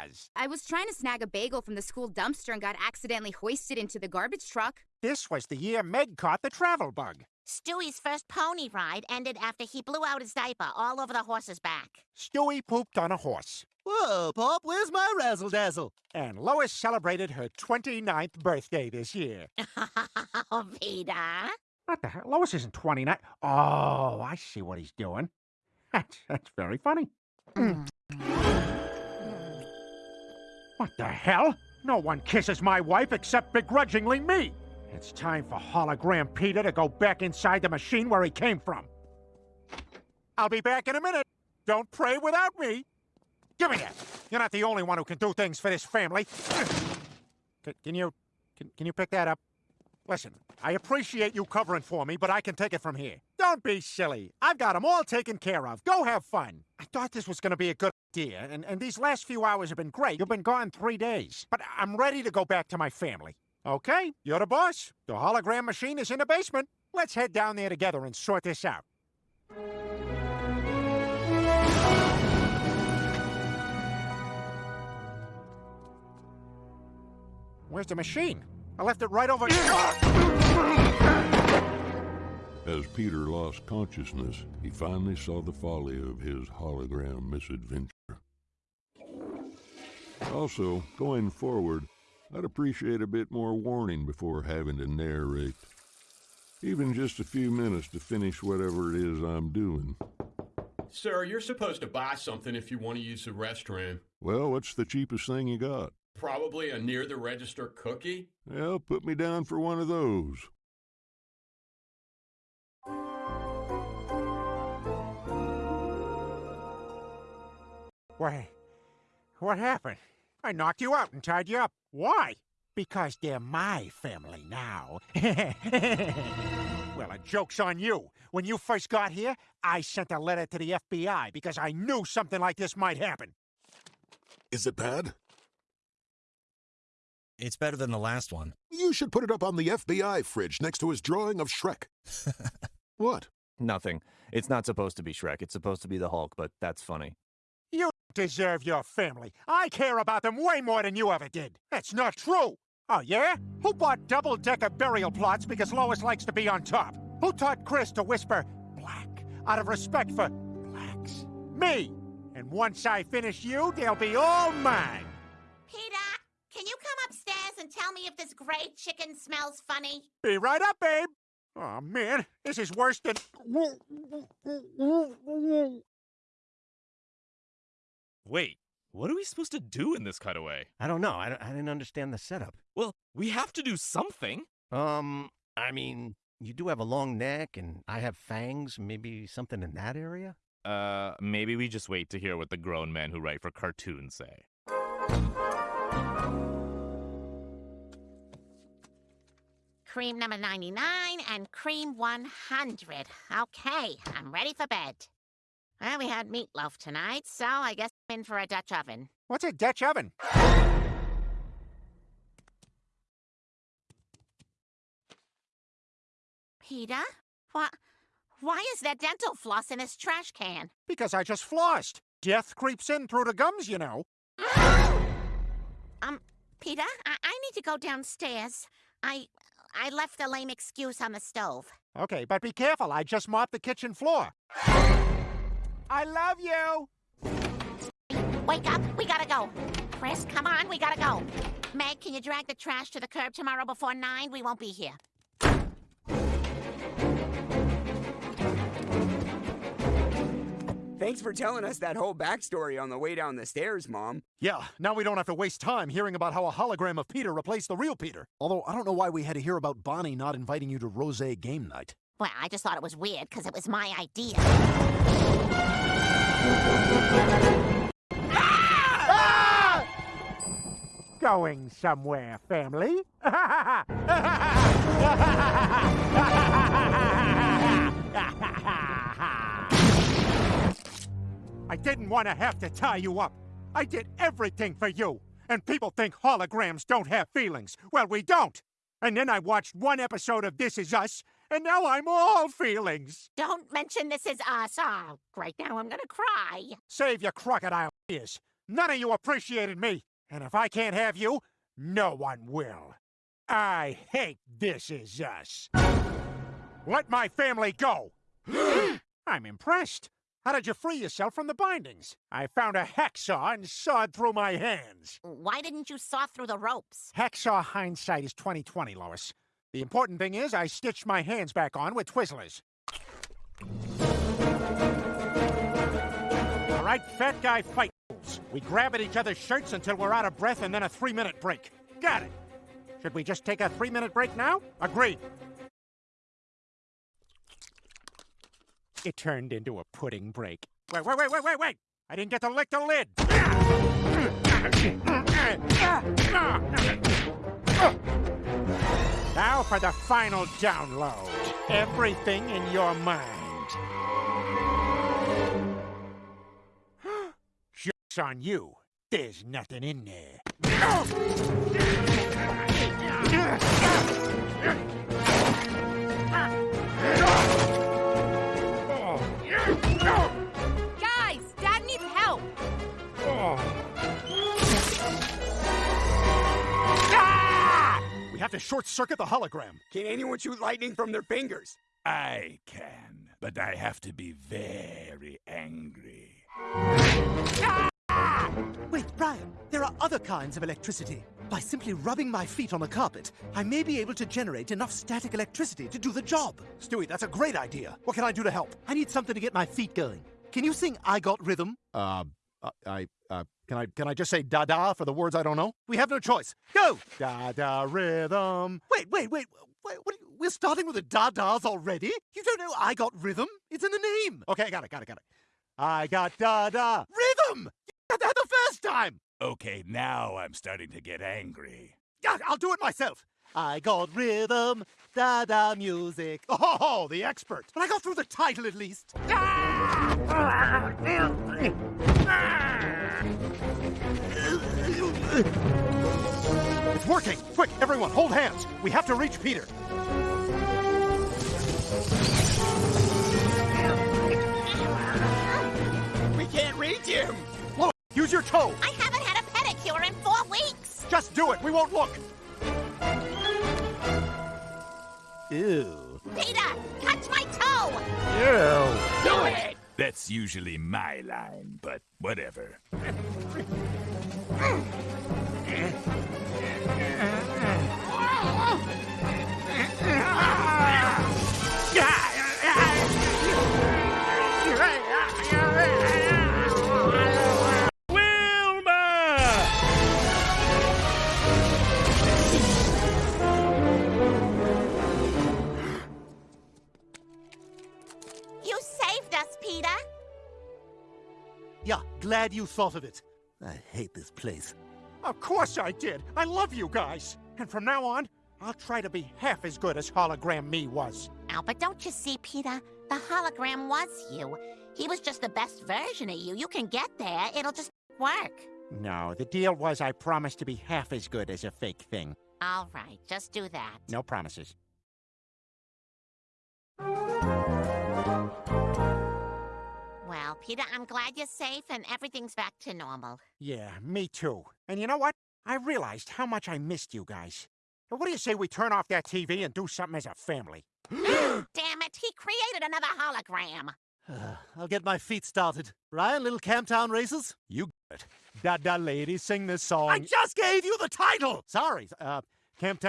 has? I was trying to snag a bagel from the school dumpster and got accidentally hoisted into the garbage truck. This was the year Meg caught the travel bug. Stewie's first pony ride ended after he blew out his diaper all over the horse's back. Stewie pooped on a horse. Whoa, Pop, where's my razzle dazzle? And Lois celebrated her 29th birthday this year. oh, Peter. What the hell? Lois isn't 29. Oh, I see what he's doing. That's, that's very funny. Mm. What the hell? No one kisses my wife except begrudgingly me. It's time for Hologram Peter to go back inside the machine where he came from. I'll be back in a minute. Don't pray without me. Give me that. You're not the only one who can do things for this family. Can, can you, can, can you pick that up? Listen, I appreciate you covering for me, but I can take it from here. Don't be silly. I've got them all taken care of. Go have fun. I thought this was going to be a good idea, and, and these last few hours have been great. You've been gone three days. But I'm ready to go back to my family. Okay, you're the boss. The hologram machine is in the basement. Let's head down there together and sort this out. Where's the machine? I left it right over... As Peter lost consciousness, he finally saw the folly of his hologram misadventure. Also, going forward, I'd appreciate a bit more warning before having to narrate. Even just a few minutes to finish whatever it is I'm doing. Sir, you're supposed to buy something if you want to use the restroom. Well, what's the cheapest thing you got? Probably a near the register cookie? Well, put me down for one of those. Wait, what happened? I knocked you out and tied you up. Why? Because they're my family now. well, a joke's on you. When you first got here, I sent a letter to the FBI because I knew something like this might happen. Is it bad? It's better than the last one. You should put it up on the FBI fridge next to his drawing of Shrek. what? Nothing. It's not supposed to be Shrek. It's supposed to be the Hulk, but that's funny. Deserve your family. I care about them way more than you ever did. That's not true. Oh, yeah? Who bought double-decker burial plots because Lois likes to be on top? Who taught Chris to whisper black out of respect for blacks? Me! And once I finish you, they'll be all mine. Peter, can you come upstairs and tell me if this gray chicken smells funny? Be right up, babe. Oh, man, this is worse than... Wait, what are we supposed to do in this cutaway? I don't know. I, I didn't understand the setup. Well, we have to do something. Um, I mean, you do have a long neck, and I have fangs. Maybe something in that area? Uh, maybe we just wait to hear what the grown men who write for cartoons say. Cream number 99 and cream 100. Okay, I'm ready for bed. Well, we had meatloaf tonight, so I guess I'm in for a Dutch oven. What's a Dutch oven? Peter? What? Why is there dental floss in this trash can? Because I just flossed. Death creeps in through the gums, you know. um, Peter, I, I need to go downstairs. I I left the lame excuse on the stove. Okay, but be careful. I just mopped the kitchen floor. I love you! Wake up! We gotta go! Chris, come on, we gotta go! Meg, can you drag the trash to the curb tomorrow before nine? We won't be here. Thanks for telling us that whole backstory on the way down the stairs, Mom. Yeah, now we don't have to waste time hearing about how a hologram of Peter replaced the real Peter. Although I don't know why we had to hear about Bonnie not inviting you to Rose game night. Well, I just thought it was weird because it was my idea. Ah! Going somewhere, family? I didn't want to have to tie you up. I did everything for you. And people think holograms don't have feelings. Well, we don't. And then I watched one episode of This Is Us, and now I'm all feelings. Don't mention This Is Us. Oh, great, now I'm gonna cry. Save your crocodile tears. None of you appreciated me. And if I can't have you, no one will. I hate This Is Us. Let my family go. I'm impressed. How did you free yourself from the bindings? I found a hacksaw and sawed through my hands. Why didn't you saw through the ropes? Hacksaw hindsight is 2020, Lois. The important thing is I stitched my hands back on with Twizzlers. All right, fat guy fight. We grab at each other's shirts until we're out of breath and then a three-minute break. Got it. Should we just take a three-minute break now? Agreed. It turned into a pudding break. Wait, wait, wait, wait, wait, wait! I didn't get to lick the lid! Now for the final download. Everything in your mind. Joke's on you. There's nothing in there. We have to short circuit the hologram. Can anyone shoot lightning from their fingers? I can, but I have to be very angry. Wait, Brian, there are other kinds of electricity. By simply rubbing my feet on the carpet, I may be able to generate enough static electricity to do the job. Stewie, that's a great idea. What can I do to help? I need something to get my feet going. Can you sing I Got Rhythm? Uh, I, can I, can I just say da da for the words I don't know? We have no choice. Go! Da da rhythm. Wait, wait, wait. wait what, we're starting with the da da's already? You don't know I Got Rhythm? It's in the name. Okay, I got it, got it, got it. I got da da. Rhythm! You got that the first time! Okay, now I'm starting to get angry. Yeah, I'll do it myself. I got rhythm, da da music. Oh, the expert. But I got through the title at least. Ah! Ah, It's working! Quick, everyone, hold hands. We have to reach Peter. We can't reach him. Look, use your toe. I haven't had a pedicure in four weeks. Just do it. We won't look. Ew. That's usually my line, but whatever. glad you thought of it. I hate this place. Of course I did. I love you guys. And from now on, I'll try to be half as good as Hologram Me was. Oh, but don't you see, Peter? The hologram was you. He was just the best version of you. You can get there. It'll just work. No, the deal was I promised to be half as good as a fake thing. All right, just do that. No promises. Peter, I'm glad you're safe and everything's back to normal. Yeah, me too. And you know what? I realized how much I missed you guys. Now, what do you say we turn off that TV and do something as a family? Damn it, he created another hologram. I'll get my feet started. Ryan, little Camptown races? You got it. Da da lady, sing this song. I just gave you the title! Sorry, uh, Camptown.